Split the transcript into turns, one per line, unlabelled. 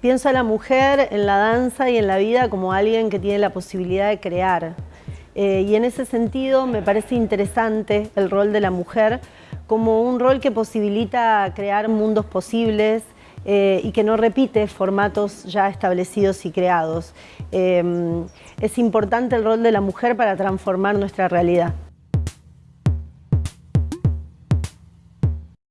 Pienso a la mujer en la danza y en la vida como alguien que tiene la posibilidad de crear. Eh, y en ese sentido me parece interesante el rol de la mujer como un rol que posibilita crear mundos posibles eh, y que no repite formatos ya establecidos y creados. Eh, es importante el rol de la mujer para transformar nuestra realidad.